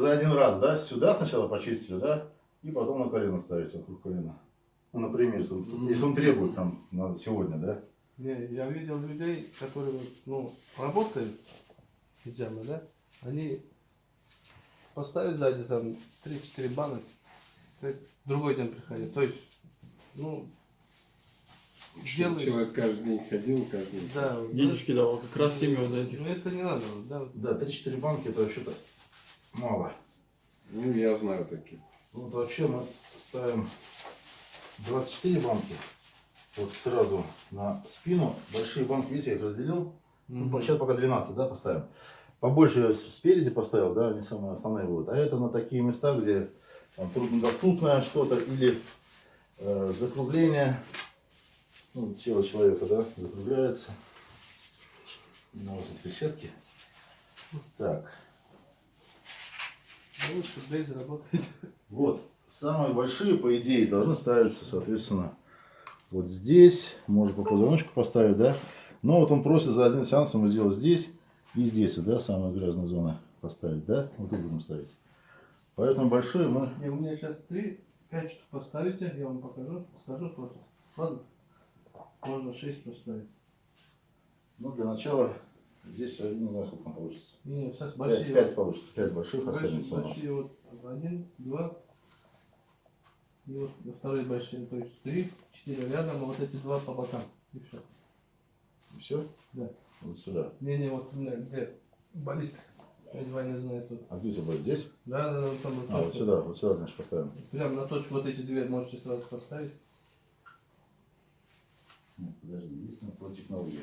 за один раз, да, сюда сначала почистили, да, и потом на колено ставить вокруг колена. Ну, например, если он, если он требует там на сегодня, да. Не, я видел людей, которые вот, ну, работают пиджамы, да, они поставят сзади там 3-4 банок, другой день приходят. То есть, ну, делают, Человек каждый день ходил, каждый день. да, Денежки давал, как раз семьи вот этих. Ну это не надо, да. Да, 3-4 банки это вообще-то мало. Ну, я знаю таких. Вот вообще мы ставим 24 банки вот сразу на спину. Большие банки, видите, я их разделил. Ну, Мгм. сейчас пока 12, да, поставим. Побольше спереди поставил, да, они самые основные будут. А это на такие места, где там, труднодоступное что-то или э, закругление ну, тело человека, да, закругляется. На вот этой решетке. Так, Ну, Лучше Блейз работает. вот. Самые большие, по идее, должны ставиться, соответственно, вот здесь. Можно по позвоночку поставить, да. Но вот он просит за один сеанс ему сделать здесь и здесь, вот, да, самая грязная зона поставить, да. Вот тут будем ставить. Поэтому большие мы И у меня сейчас 3, 5 штук поставите, я вам покажу, скажу просто. Ладно? Можно 6 поставить. Ну, для начала здесь, не знаю, сколько получится. Не, не, сейчас большие. пять получится, пять больших Большие, останется у нас. большие вот один, два. И вот вторые большие, то есть три, четыре рядом, а вот эти два по бокам. И все. Все? Да. Вот сюда. Не, не, вот у меня где болит. Я два не знаю тут. А где у тебя будет? Здесь? Да, да, да, вот там вот А, вот сюда, вот сюда, значит, поставим. Прям на точку вот эти две можете сразу поставить. Нет, подожди, есть на по технологии.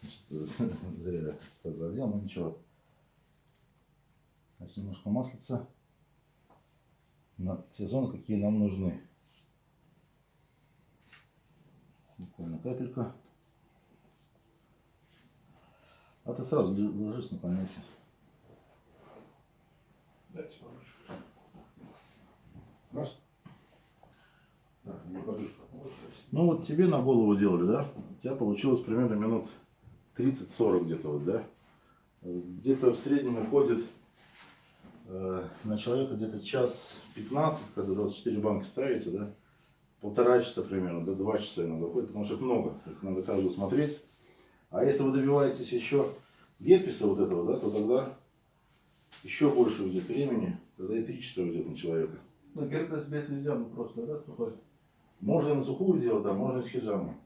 Значит, Зря так задел, но ничего. Значит, немножко маслица на те зоны, какие нам нужны. Буквально капелька. А ты сразу ложись, наклоняйся. Дайте побольше. Раз. Так. Ну вот тебе на голову делали, да? У тебя получилось примерно минут 30-40 где-то вот, да? Где-то в среднем уходит э, на человека где-то час 15, когда 24 банки ставите, да? Полтора часа примерно, до 2 часа иногда уходит, потому что их много, их надо каждую смотреть. А если вы добиваетесь еще герпеса вот этого, да, то тогда еще больше уйдет времени, тогда и 3 часа уйдет на человека. Ну, герпес без ледяма просто, да, сухой? Можно на сухую делать, да, можно и с хиджамом.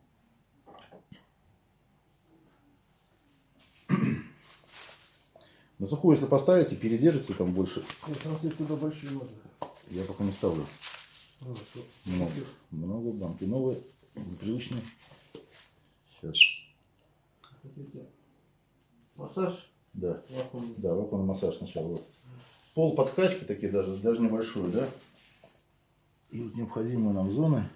На сухую, если поставите, передержите там больше. Нет, туда больше не можно. Я пока не ставлю. А. Много. Много банки. Новые, непривычные. Сейчас. Хотите? Массаж? Да. Вакуумный. Да, вакуумный массаж сначала. Вот. Пол подкачки такие даже, даже небольшую, да? И вот необходимые нам зоны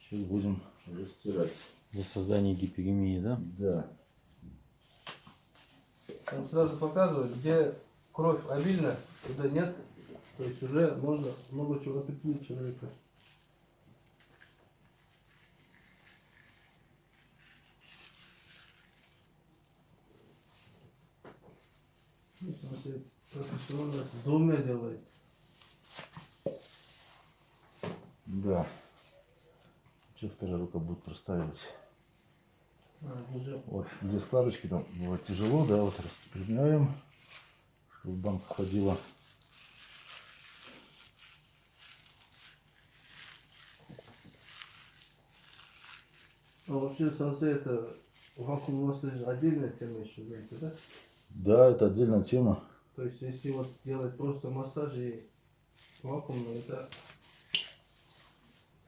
сейчас будем растирать. Для создания гиперемии, да? Да. Он сразу показывает, где кровь обильна, туда нет. То есть уже можно много чего определить человека. Ну, смотри, профессионально с двумя делает. Да. Что вторая рука будет простаивать? Вот, где складочки там бывает тяжело, да, вот распрямляем, чтобы банка ходила. А вообще сенсей это вакуум массаж отдельная тема еще, знаете, да? Да, это отдельная тема. То есть если вот делать просто массаж и вакуумно, это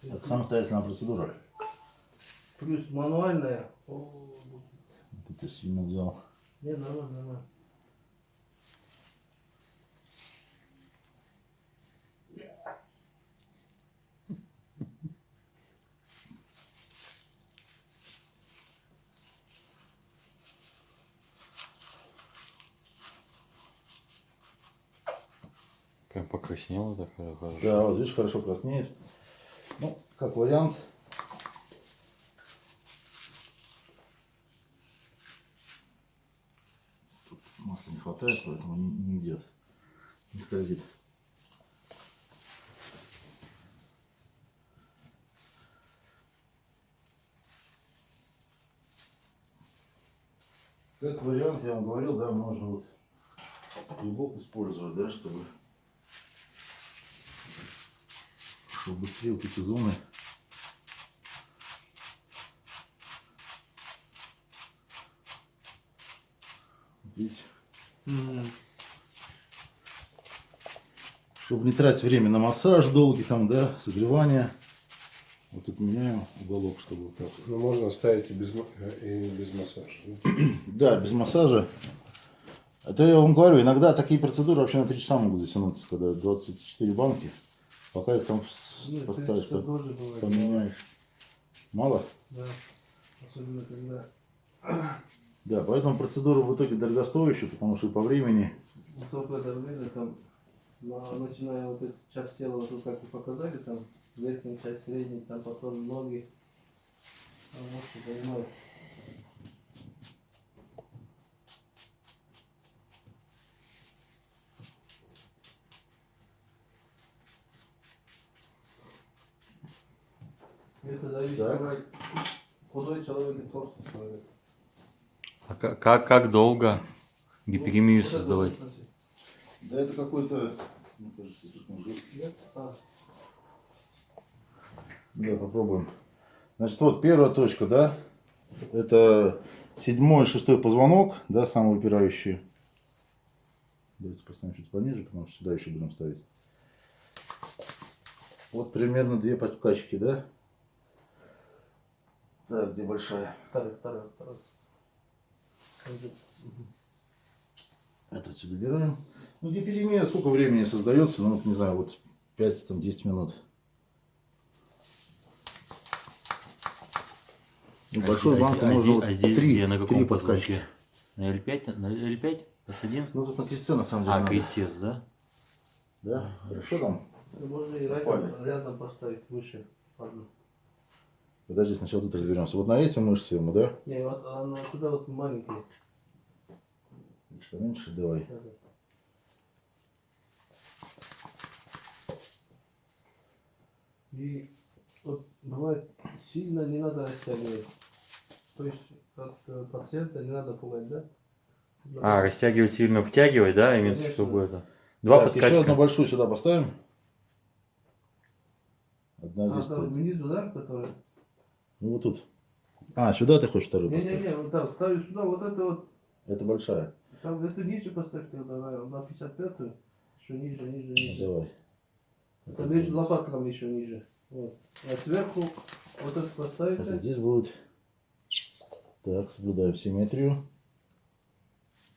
Это самостоятельная процедура. Плюс мануальная. О, это сильно взял. не, нормально, нормально. Прям покраснело так хорошо. Да, вот видишь, хорошо краснеет. Ну, как вариант. Масла не хватает, поэтому не, не идет. Не скользит. Как вариант, я вам говорил, да, можно вот скребок использовать, да, чтобы, чтобы быстрее вот эти зоны видите, чтобы не тратить время на массаж долгий там, да, согревание. Вот тут меняем уголок, чтобы вот так. Ну, можно ставить и без, э, и без массажа. да? Да, без массажа. Это я вам говорю, иногда такие процедуры вообще на 3 часа могут затянуться, когда 24 банки. Пока их там Нет, поставишь, это по- тоже бывает. поменяешь. Мало? Да. Особенно когда Да, поэтому процедура в итоге дорогостоящая, потому что и по времени. высокое давление, там, начиная вот эту часть тела, вот тут как вы показали, там, верхняя часть, средняя, там потом ноги. Вот, что занимает. Это зависит Так. от худой человек и толстый человек. А как, как, как долго Вот это создавать? Да это какой-то, мне кажется? А, Да, попробуем. Значит, вот первая точка, да, это седьмой, шестой позвонок, да, самый выпирающий. Давайте поставим чуть пониже, потому что сюда еще будем ставить. Вот примерно две подкачки, да? Так, где большая? второй, второй. Пойдет. Это отсюда убираем. Ну, гиперемия сколько времени создается? Ну, вот, не знаю, вот 5-10 минут. Ну, А большую здесь- банку а можно здесь- вот а здесь три, где, на три каком подкачки. позвонке? На L5? На L5? S1? Ну, тут на крестце, на самом деле, А, надо. крестец, да? Да, хорошо там. Ну, Можно и рядом, рядом поставить выше. одну. Подожди, сначала тут разберемся. Вот на эти мышцы ему, да? Не, вот она туда вот маленькие. Чуть Поменьше давай. Надо. И вот бывает сильно не надо растягивать. То есть от э, пациента не надо пугать, да? А, растягивать сильно, втягивать, да, имеется, Конечно. чтобы это. Два так, еще одну подкачка. большую сюда поставим. Одна а, здесь там стоит. внизу, да, который? Ну, вот тут. А, сюда ты хочешь вторую поставить? Не-не-не, вот так, ставлю сюда, вот это вот. Это большая. Там, эту ниже поставь тогда, на, на 55-ю. Еще ниже, ниже, ниже. давай. Это между лопатками еще ниже. Вот. А сверху вот это Это поставите. здесь будет. Так, соблюдаем симметрию.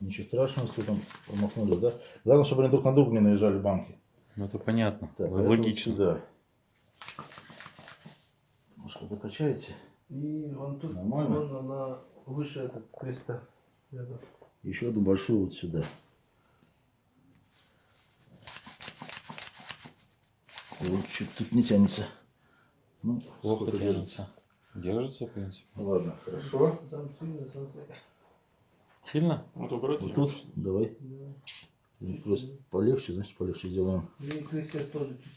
Ничего страшного, если там промахнули, да? Главное, чтобы они друг на друга не наезжали банки. Ну, это понятно. Так, это вот Логично. сюда. Немножко докачаете. И вон тут Нормально? можно на выше этот креста. Еще одну большую вот сюда. Вот чуть тут не тянется. Ну, Плохо сколько тянется. Держится, в принципе. Ладно, хорошо. Там сильно. Сильно? Вот убрать. Вот тут, давай. Да. Просто полегче, значит полегче сделаем. И крестец тоже чуть.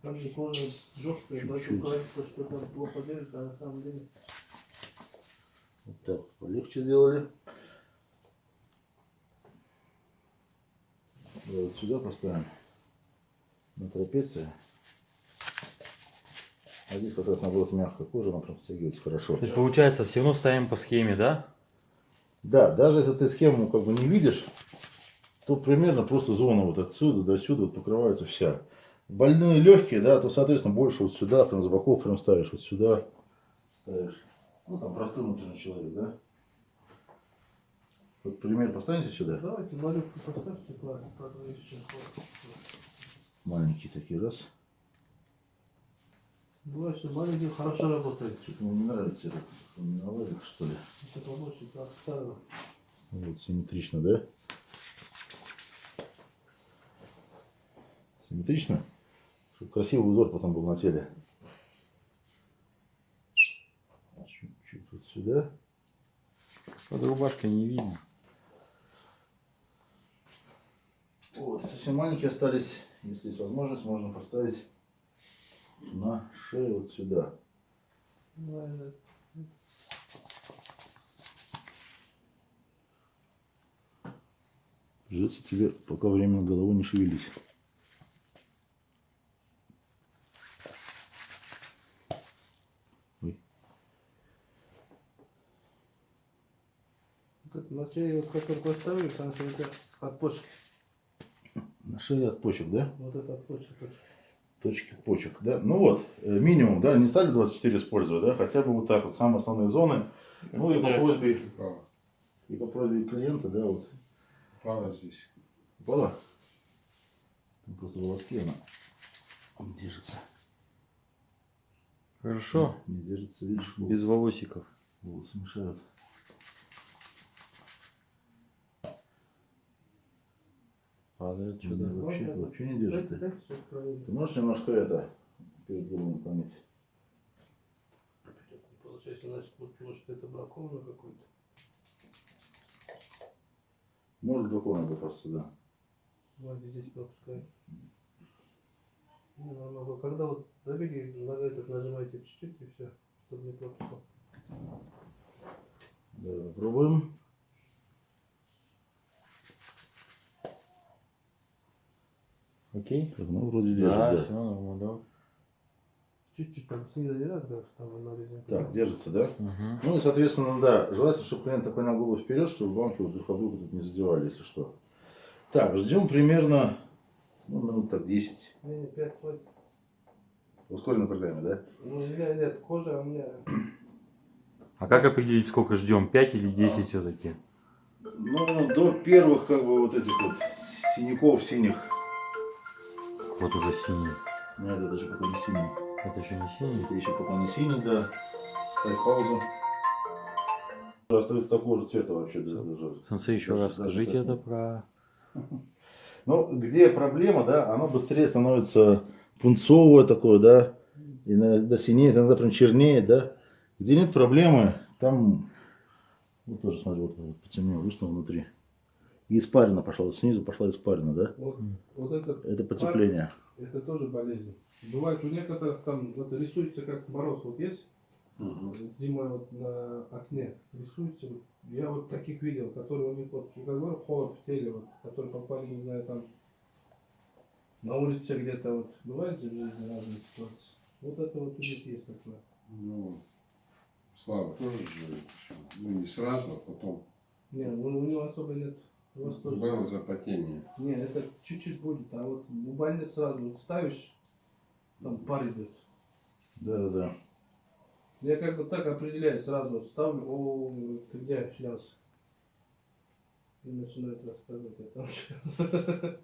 Там же кожа жесткая, Чуть-чуть. поэтому кажется, что там плохо держится, а на самом деле. Вот так, полегче сделали. Давай вот сюда поставим. На трапеции. А здесь как раз наоборот мягкая кожа, она прям втягивается хорошо. То есть, получается, все равно ставим по схеме, да? Да, даже если ты схему как бы не видишь, то примерно просто зона вот отсюда до сюда вот покрывается вся. Больные легкие, да, то, соответственно, больше вот сюда, прям за боков прям ставишь, вот сюда ставишь. Ну, там простой внутренний человек, да. Вот пример поставите сюда. Давайте малюбку поставьте, еще. Маленькие такие, раз. Бывает, что маленький хорошо работает. Что-то мне не нравится это. Он не наладит, что ли. Еще побольше, так, ставил. Вот, симметрично, да? Симметрично? Чтобы красивый узор потом был на теле. Чуть-чуть вот сюда. Под рубашкой не видно. головки совсем маленькие остались. Если есть возможность, можно поставить на шею вот сюда. Придется тебе пока временно головой не шевелить. На шее, вот как только поставили, там что это шее от почек, да? Вот это от точка. Точки почек, да? Ну вот, э, минимум, да, не стали 24 использовать, да? Хотя бы вот так вот, самые основные зоны. Ну и по просьбе, и по просьбе клиента, да, вот. Упала здесь. Упала? Там просто волоски она он держится. Хорошо. Не держится, видишь, Без волосиков. волосы мешают. Падает Не, что-то. вообще, Ладно. вообще не держит. Сейчас проверим. Ты можешь немножко это перед головой наклонить? Получается, значит, вот, может это бракованно какой-то. Может дракона бы просто, да. Давайте здесь пропускаем. Не, нормально. Когда вот добили, на этот нажимаете чуть-чуть и все, чтобы не пропускал. Да, попробуем. Окей? Так, ну вроде держит, Да, да. все нормально. Чуть-чуть там снизу не надо, да, там на. Так, держится, да? Угу. Ну и, соответственно, да, желательно, чтобы клиент наклонял голову вперед, чтобы банки вот друг об друга тут не задевали, если что. Так, ждем примерно, ну, минут так 10. Не, не, 5 хватит. Ускоренной программе, да? Ну, меня нет, кожа у меня... А как определить, сколько ждем? 5 или 10 все-таки? Ну, до первых, как бы, вот этих вот синяков синих. Вот уже синий. Нет, это же пока не синий. Это еще не синий? Это еще пока не синий, да. Ставь паузу. Остается такого же цвета вообще. да, даже. Сенсей, еще Даже- раз даже скажите это про... Ну, где проблема, да, оно быстрее становится пунцовое такое, да, иногда синеет, иногда прям чернеет, да. Где нет проблемы, там, вот тоже, смотри, вот, потемнело, вышло внутри. И испарина пошла, вот снизу пошла испарина, да. Вот, вот это, Это потепление. это тоже болезнь. Бывает у некоторых там вот рисуется как мороз, вот есть, зимой вот на окне рисуется. Я вот таких видел, которые у них вот, ну, как говорю, холод в теле, вот, которые попали, не знаю, там на улице где-то вот. Бывает же в жизни разные ситуации. Вот это вот у них есть такое. Ну, Слава тоже же, ну не сразу, а потом Не, у, у него особо нет. Тоже. было запотение. Не, это чуть-чуть будет, а вот у больниц сразу вот ставишь, там пар идет. Да, да, да. Я как бы так определяю, сразу вот ставлю, о, ты где снялся? И начинает рассказывать о том, что...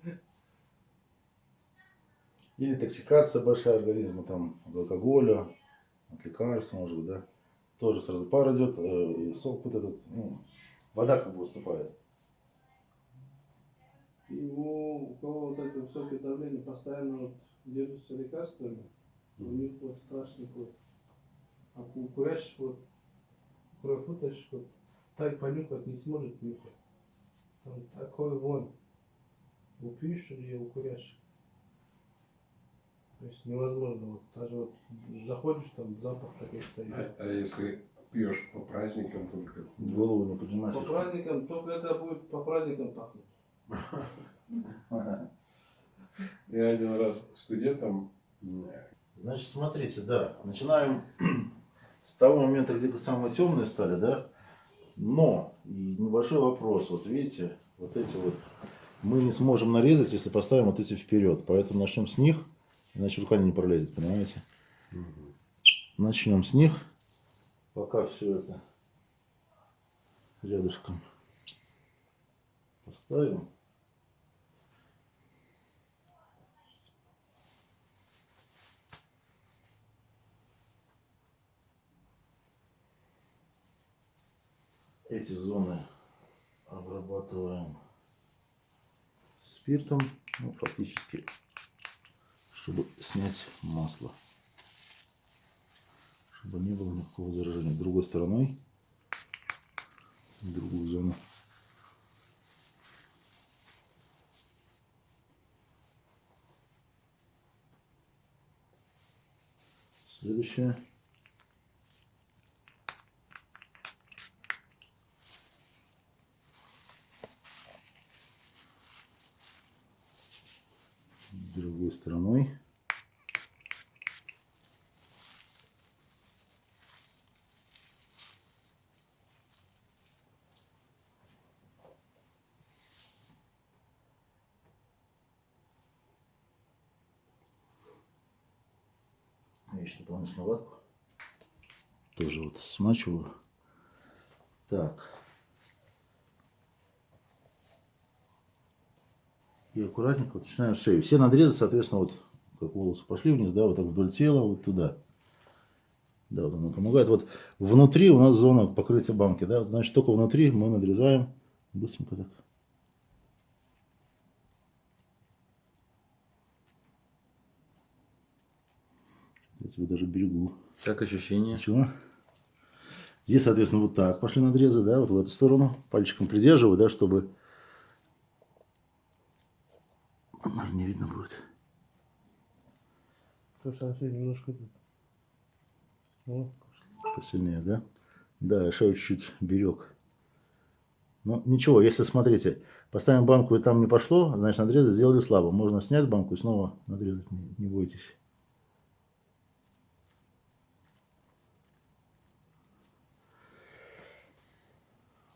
Или токсикация большая организма, там, от алкоголя, от лекарств, может быть, да. Тоже сразу пар идет, э, и сок вот этот, ну, вода как бы выступает. И у, кого вот это высокое давление постоянно вот держится лекарствами, у них вот страшный вот. А у курящих вот, кровь вытащишь, вот, так понюхать не сможет нюхать. Там такой вон. У пьющих и у курящих. То есть невозможно. Вот, даже вот заходишь, там запах такой стоит. А, а если пьешь по праздникам только? Голову не поднимаешь. По праздникам, только это будет по праздникам пахнуть. Я один раз студентам Значит, смотрите, да, начинаем с того момента, где самые темные стали, да, но и небольшой вопрос, вот видите, вот эти вот мы не сможем нарезать, если поставим вот эти вперед, поэтому начнем с них, иначе рука не пролезет, понимаете? Начнем с них, пока все это рядышком поставим. Эти зоны обрабатываем спиртом, ну, фактически, чтобы снять масло. Чтобы не было никакого заражения. Другой стороной, другую зону. Следующее. Стороной. Я еще дополнительную. Тоже вот смачиваю. Так. И аккуратненько начинаем с шеи. Все надрезы, соответственно, вот как волосы пошли вниз, да, вот так вдоль тела, вот туда. Да, вот оно помогает. Вот внутри у нас зона покрытия банки, да, значит, только внутри мы надрезаем быстренько так. Я тебя даже берегу. Как ощущение? Ничего. Здесь, соответственно, вот так пошли надрезы, да, вот в эту сторону. Пальчиком придерживаю, да, чтобы... Может, не видно будет. То она немножко... Ну, Посильнее, да? Да, я шею чуть-чуть берег. Ну, ничего, если, смотрите, поставим банку и там не пошло, значит, надрезы сделали слабо. Можно снять банку и снова надрезать, не, не бойтесь.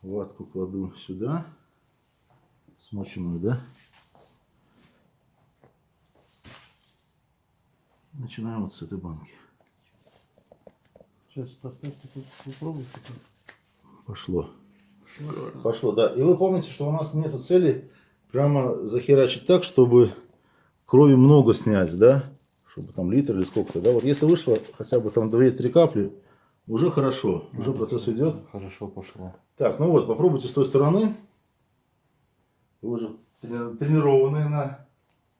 Ватку кладу сюда. Смоченную, да? Начинаем вот с этой банки. сейчас поставьте, тут попробуйте. Пошло. Пошло, да. И вы помните, что у нас нету цели прямо захерачить так, чтобы крови много снять, да? Чтобы там литр или сколько-то, да? Вот если вышло хотя бы там 2-3 капли, уже хорошо, уже процесс идет. Хорошо пошло. Так, ну вот, попробуйте с той стороны. Вы уже трени- тренированные на...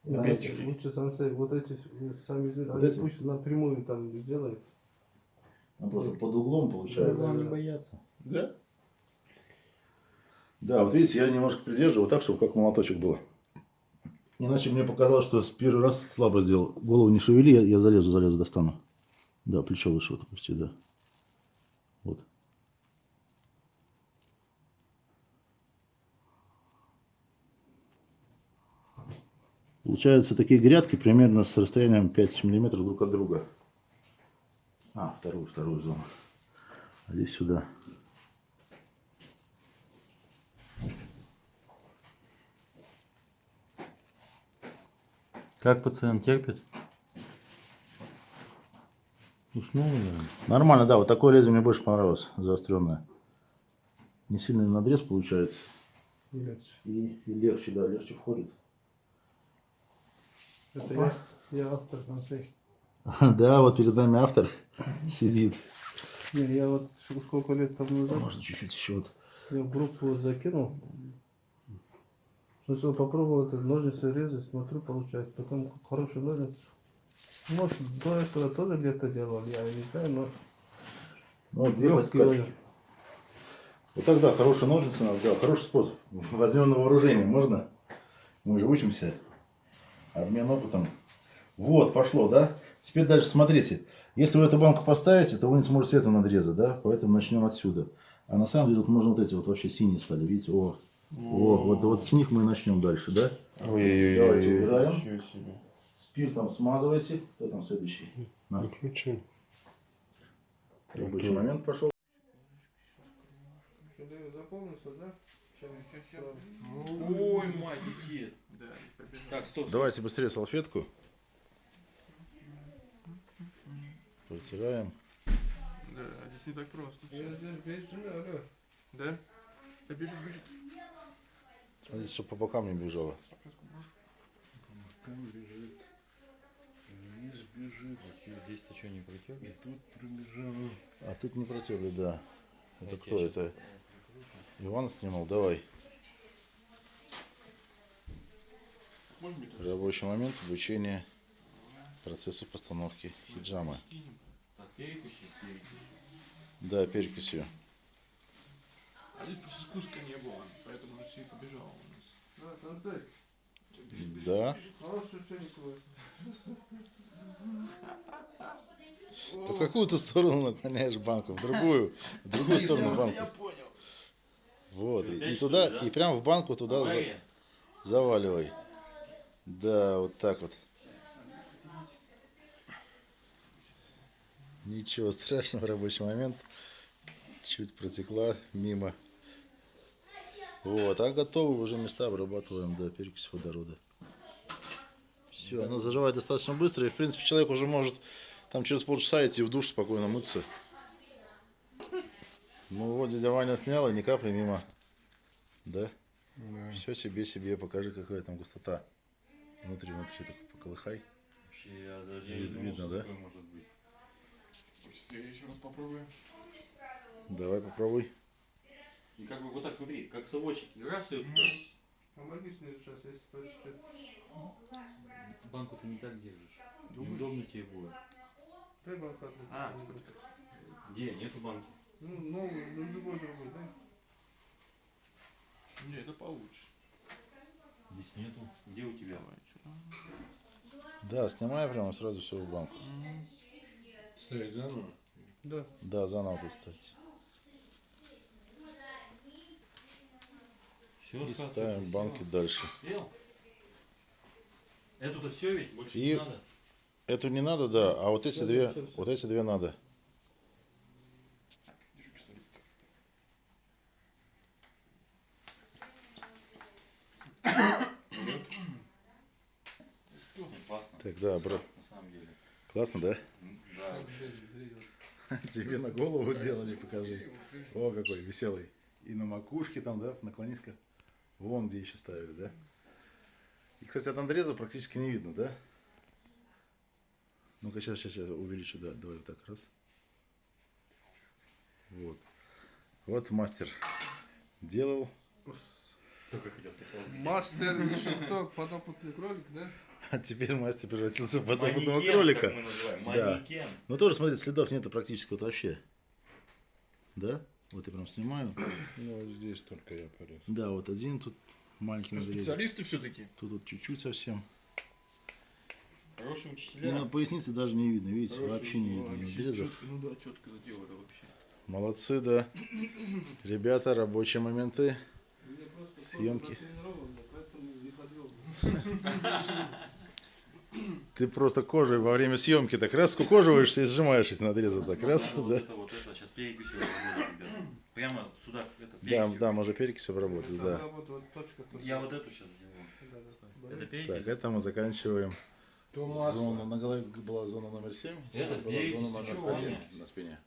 на Лучше, лучше сансей, вот эти э, сами Вот они эти? пусть напрямую там сделают. ну, просто под углом получается. Главное не бояться. Да? Да, вот видите, я немножко придерживаю так, чтобы как молоточек было. Иначе мне показалось, что с первый раз слабо сделал. Голову не шевели, я, я залезу, залезу, достану. Да, плечо выше вот опусти, да. Вот. Получаются такие грядки примерно с расстоянием 5 миллиметров друг от друга. А, вторую, вторую зону. А здесь сюда. Как пациент терпит? Уснул, наверное. Нормально, да, вот такое лезвие мне больше понравилось, заостренное. Не сильный надрез получается. Легче. И, и легче, да, легче входит. Это я, я автор сансей. Да, вот перед нами автор сидит. Не, я вот сколько лет там назад Можно чуть-чуть еще вот. я в группу вот закинул. Ну что, попробовал это ножницы резать, смотрю, получается. Потом хороший ножницы. Может, до этого тоже где-то делал, я не знаю, но Ну, вот две подсказки. Вот тогда хорошие ножницы надо, да, хороший способ. Возьмем на вооружение, можно? Мы же учимся. Обмен опытом. Вот, пошло, да? Теперь дальше смотрите. Если вы эту банку поставите, то вы не сможете эту надрезать, да? Поэтому начнем отсюда. А на самом деле вот можно вот эти вот вообще синие стали, видите? О, о вот, вот с них мы и начнем дальше, да? Давайте убираем. Спиртом смазывайте. Кто там следующий? На. Рабочий момент пошел. Заполнился, да? Ой, мать, дед. Да, побежал. Так, стоп. Давайте быстрее салфетку. Протираем. Да, здесь не так просто. Да? Да бежит, бежит. Смотрите, чтобы по бокам не бежало. Здесь-то что, не протек? А тут не протерли, да. Это кто это? Иван снимал? Давай. Может быть, Рабочий момент обучения процесса постановки хиджамы. так, перекуси, перекуси. Да, перекисью. А здесь просто спуска не было, поэтому она все и побежала у нас. Да, Да. хороший ученик у вас. В какую ты сторону наклоняешь банку? В другую. В другую сторону банку. понял. Вот. И, туда, и прям в банку туда за- заваливай. Да, вот так вот. Ничего страшного, рабочий момент. Чуть протекла мимо. Вот, а готовы уже места обрабатываем, да, перекись водорода. Все, оно заживает достаточно быстро, и в принципе человек уже может там через полчаса идти в душ спокойно мыться. Ну вот дядя Ваня снял, и ни капли мимо. Да? Да. Все себе себе, покажи, какая там густота. Внутри, внутри, так поколыхай. Вообще, я даже Вид- не думал, видно, что да? такое может быть. Хочется я еще раз попробую. Давай попробуй. И как бы вот так смотри, как совочек. И раз туда. Помоги сейчас, если чуть-чуть. Банку ты не так держишь. Думаешь? Неудобно тебе будет. Дай банку одну. А. Где? Нету банки. Ну, новую, ну, любой другой, да? Не, это получше. Здесь нету. Где у тебя? Давай, что? Да, снимай прямо сразу все в банку. Ставить заново? Да. Да, заново достать. Все, И ставим банки дальше. Эту-то все ведь? Больше И- не надо? Эту не надо, да, а вот эти Да, две, всё, всё. вот эти две надо. Так, да, бро. На самом деле. Классно, да? М, Да. Тебе на голову делали, покажи. О, какой веселый. И на макушке там, да, наклонись-ка. Вон где еще ставили, да? И, кстати, от Андреза практически не видно, да? Ну-ка, сейчас, сейчас, сейчас увеличу, да, давай вот так, раз. Вот. Вот мастер делал. Только хотел сказать. Мастер еще кто? Подопытный кролик, да? А теперь мастер превратился в подобного кролика. как мы называем. Да. Ну тоже, смотри, следов нету практически вот вообще. Да? Вот я прям снимаю. Ну, вот здесь только я порез. Да, вот один тут маленький надрез. специалисты все-таки? Тут вот чуть-чуть совсем. Хорошие И учителя. на пояснице даже не видно, видите, Хороший вообще не видно Вообще надрезов. четко, ну да, четко сделали вообще. Молодцы, да. Ребята, рабочие моменты. Съемки. кожа натренирована, поэтому не подвел. Ты просто кожей во время съемки так раз скукоживаешься и сжимаешь эти надрезы так раз, Надо вот да. это, вот это. Сейчас ребят. Прямо сюда, это Да, да, можно перекись обработать, да. Я вот эту сейчас сделаю. Это Так, перекись. это мы заканчиваем зону. На голове была зона номер 7, Это была перекись, зона номер чё, 1 Ваня? на спине.